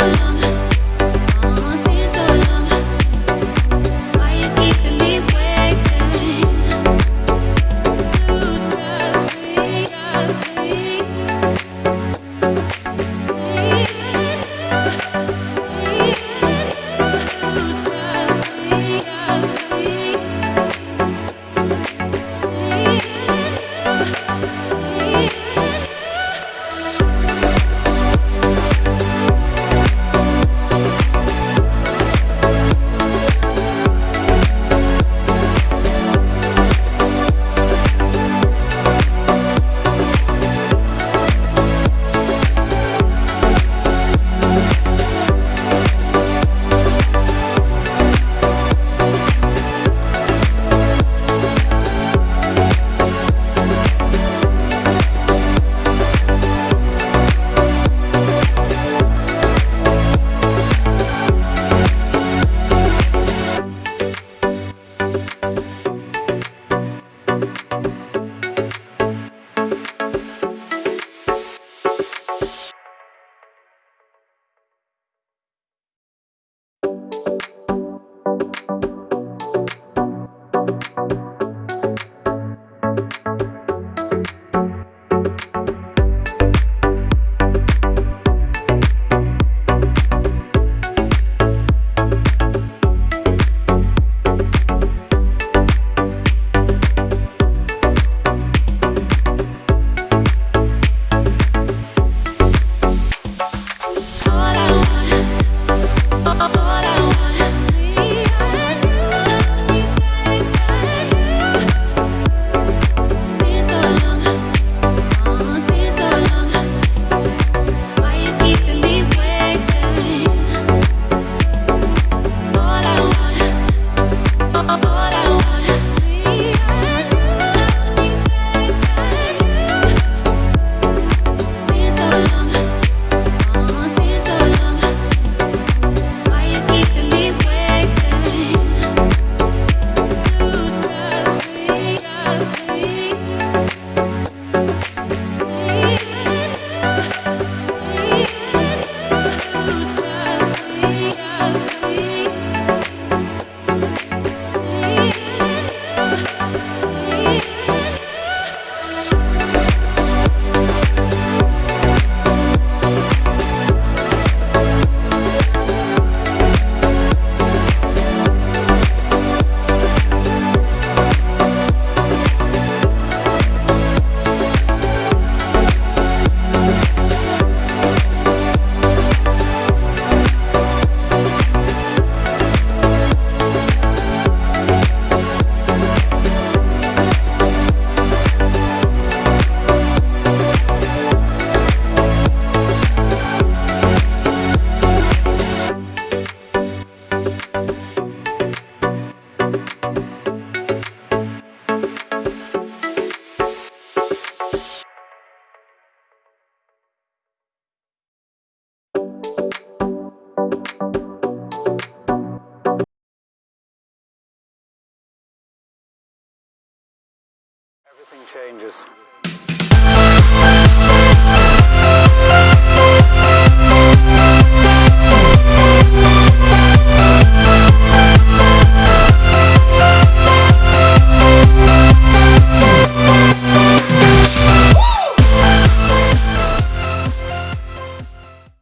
love. Changes.